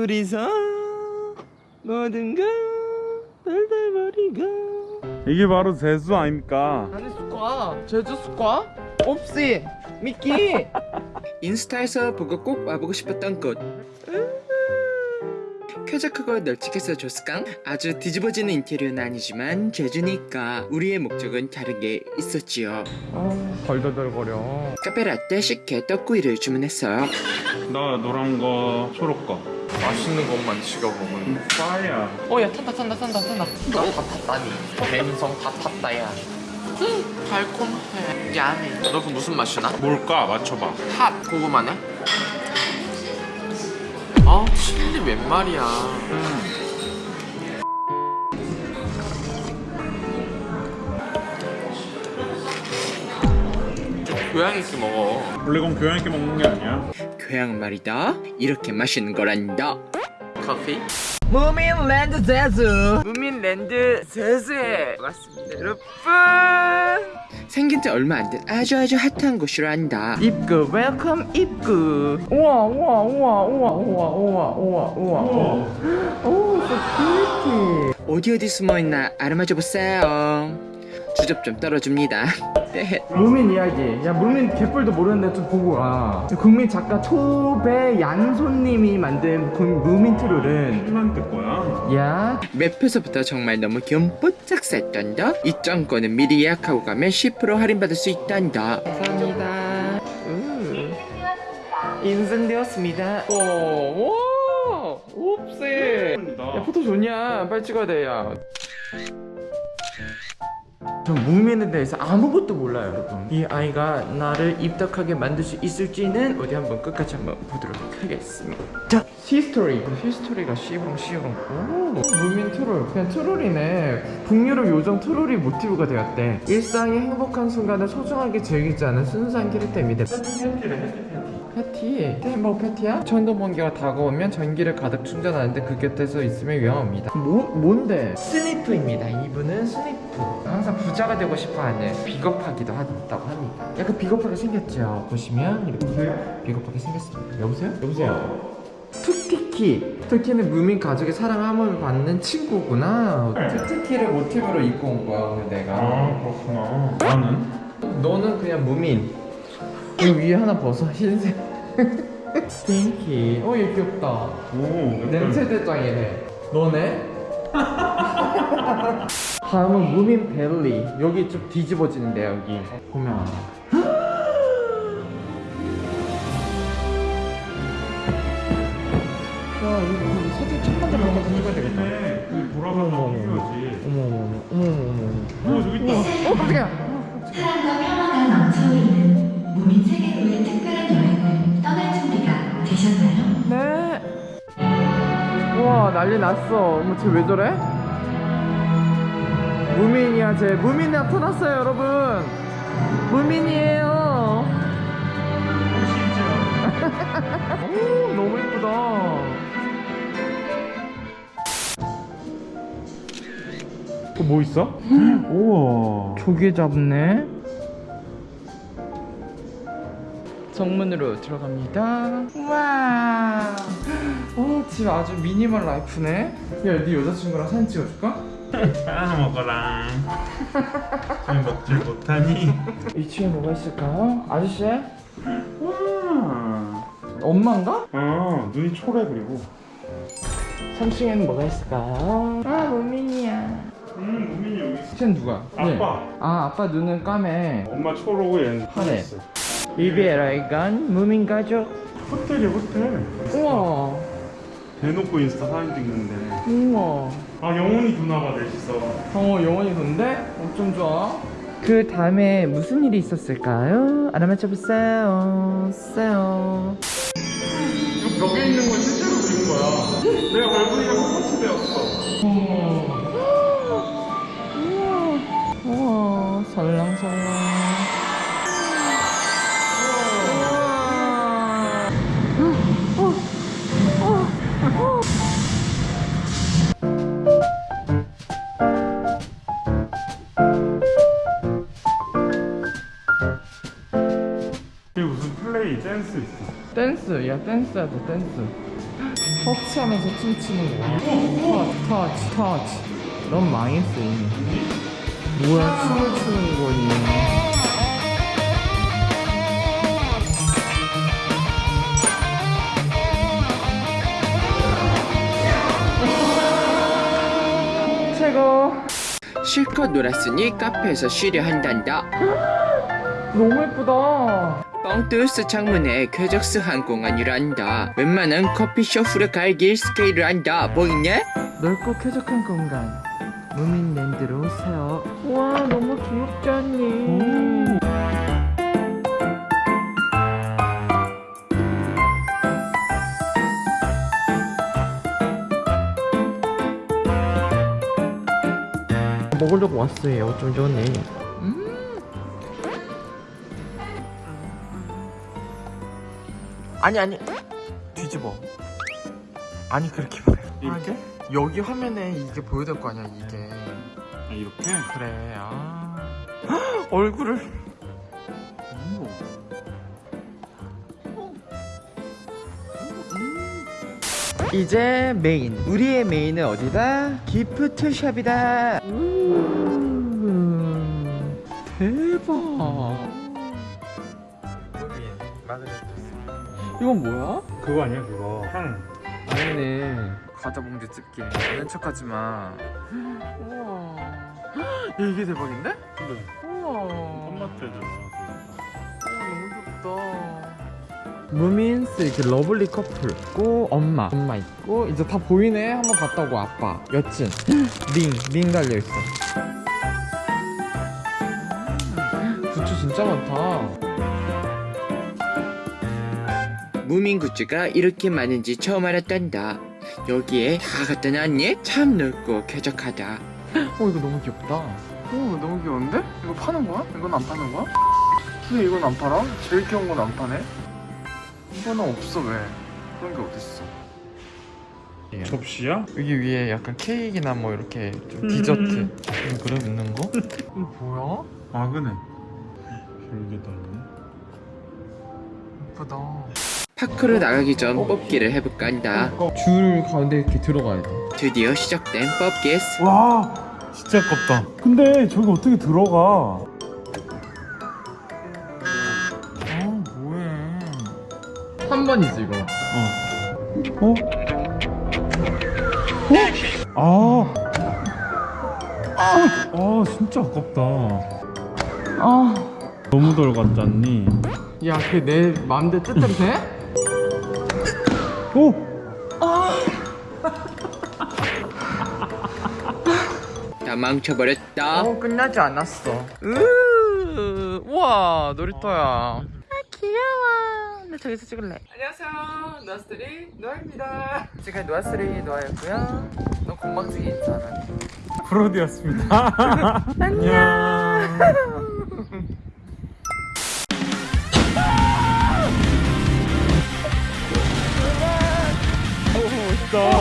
둘이서 모든 걸 덜덜거리고 이게 바로 제주 아닙니까? 아니 스과 제주 스과? 옵시 미끼 인스타에서 보고 꼭 와보고 싶었던 곳 쾌적하고 널찍해서 좋스깡 아주 뒤집어지는 인테리어는 아니지만 제주니까 우리의 목적은 다른 게 있었지요. 아 덜덜덜거려. 카페라떼 식혜 떡구이를 주문했어요. 나 노란 거 초록 거. 맛있는 것만 지켜보면 파야. 어야 탄다 탄다 탄다 탄다. 너다 탔다니. 갬성 다 탔다야. 음, 달콤해. 야해 너그 무슨 맛이나? 뭘까? 맞춰봐. 핫 고구마네? 아 칠리 웬 말이야? 교양 있게 먹어. 원래 그건 교양 있게 먹는 게 아니야? 교양 말이다. 이렇게 마시는 거란다 커피? 무민랜드 제주 무민랜드 제주에 왔습니다 여러분. 생긴 지 얼마 안 된 아주 아주 핫한 곳이라고 한다. 입구 welcome 입구. 우와 우와 우와 우와 우와 우와 우와 우와. 오 so pretty. 어디 어디 숨어있나 알아맞혀 보세요 주접 좀 떨어줍니다 네. 무민 이야기. 야 무민 개뿔도 모르는데 좀 보고 와. 국민 작가 초배 양손님이 만든 국- 무민 트롤은 일만 뜰 거야 야 맵에서부터 정말 너무 귀염뽀짝 쌌단다 입장권은 미리 예약하고 가면 10% 할인받을 수 있단다 감사합니다 인증되었습니다 오, 오, 옵세. 야 포토존이야? 빨리 찍어야 돼 야. 전 무민에 대해서 아무것도 몰라요 여러분. 이 아이가 나를 입덕하게 만들 수 있을지는 어디 한번 끝까지 한번 보도록 하겠습니다. 자 history history가 시봉 시봉 오 무민 트롤. 그냥 트롤이네. 북유럽 요정 트롤이 모티브가 되었대. 일상의 행복한 순간을 소중하게 즐길 줄 아는 순수한 캐릭터입니다 패티? 햄버거 패티야? 천둥 번개가 다가오면 전기를 가득 충전하는데 그 곁에서 있으면 위험합니다. 뭐, 뭔데? 스니프입니다. 이분은 스니프. 항상 부자가 되고 싶어하는 비겁하기도 한다고 합니다. 약간 비겁하게 생겼죠? 보시면 이렇게 비겁하게 생겼습니다. 여보세요? 여보세요? 투티키. 투티키는 무민 가족의 사랑함을 받는 친구구나. 투티키를 모티브로 입고 온 거야 오늘 내가. 아 그렇구나. 나는? 너는 그냥 무민. 이 위에 하나 벗어 흰색 스팅키. 어얘 귀엽다. 오 냄새 대장이네. 너네? 다음은 무민 벨리. 여기 좀 뒤집어지는데 여기. 보면 야 이거 사진 첫 번째 보고 찍어야 되겠다. 네, 그 돌아가서 필요하지. 어머 어머 어머 어머 어머. 오 저기 있다. 어 깜짝이야 사랑과 평화가 넘쳐흐르는 난리 났어. 어머 쟤왜 저래? 무민이야 쟤. 무민 나타났어요 여러분. 무민이에요. 오 너무 예쁘다. 어, 뭐 있어? 우와 조개 잡네. 정문으로 들어갑니다. 와, 어, 집 아주 미니멀 라이프네. 야, 네 여자친구랑 사진 찍어줄까? 하나 먹어라 왜 먹질 못하니? 2층에 뭐가 있을까요? 아저씨? 와 엄마인가? 아, 눈이 초래 그리고 3층에는 뭐가 있을까요? 아, 무민이야. 음 우민이 여기 있어 쟤는 누가? 아빠. 아, 아빠 눈은 까매. 엄마 초록고 얘는 파래. 있어 이베라에 간 무민 가족. 호텔이야 호텔 우와, 대놓고 인스타 사진 찍는데 우와. 아 영혼이 누나가 넷이서 어, 영원히 돈데? 엄청 좋아. 그 다음에 무슨 일이 있었을까요? 알아맞혀 보세요. 세요. 이거 벽에 있는 건 실제로 그린 거야 내가 발군이가 콘서트 배웠어 댄스 야 댄스야 돼 댄스. 터치하면서 춤추는 거야 터치 터치 터치 넌 망했어 이미. 뭐야 춤을 추는 거니 최고. 실컷 놀았으니 카페에서 쉬려 한단다. 너무 예쁘다 뻥뚜스 창문에 쾌적스 항공안이란다. 웬만한 커피숍 후를 갈길 스케일을 한다. 보이네? 넓고 쾌적한 공간. 무민랜드로 오세요 와 너무 귀엽지 않니? 먹으려고 왔어요. 좀 전에 아니 아니. 뒤집어. 아니 그렇게 말해 이렇게? 여기 화면에 이게 보여야 될 거 아니야 이게. 아, 이렇게? 그래 아. 얼굴을. 이제 메인 우리의 메인은 어디다? 기프트샵이다. 음, 대박 이건 뭐야? 그거 아니야 그거? 향 아니네. 과자 봉지 뜯기 아는 척하지마. 우와. 야, 이게 대박인데? 근데 우와. tom마트잖아 너무 귀엽다. 무민스 이렇게 lovely 커플 있고 엄마. 엄마 있고 이제 다 보이네. 한번 갔다 오고 아빠. 여친. 링링 달려있어. 부츠 진짜 많다 무민 굿즈가 이렇게 많은지 처음 알았단다 여기에 다 갖다 놨니? 참 넓고 쾌적하다 어 이거 너무 귀엽다 오 너무 귀여운데? 이거 파는 거야? 이건 안 파는 거야? 근데 이건 안 팔아? 제일 귀여운 건 안 파네? 이거는 없어 왜? 그런 게 어딨어 접시야? 여기 위에 약간 케이크나 뭐 이렇게 좀 디저트 음, 그래 있는 거? 이거 뭐야? 마그네 별게 다 있네 예쁘다 파크로 나가기 전 뽑기를 해볼까 한다 줄 가운데 이렇게 들어가야 돼 드디어 시작된 뽑기스 와 진짜 아깝다 근데 저기 어떻게 들어가 아 뭐해 한 번이지 이거 어? 어? 아. 아 진짜 아깝다 아 너무 덜 갔지 않니? 야, 그게 내 마음대로 뜻대로 돼? 오! 다 망쳐버렸다 어, 끝나지 않았어. 으, 우와, 놀이터야. 아, 귀여워. 나 저기서 찍을래. 안녕하세요. 노아스리 노아입니다. 지금 노아스리 노아였고요. 너 건방지게 인사 안 하네. 브로디였습니다 안녕. though.